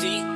See?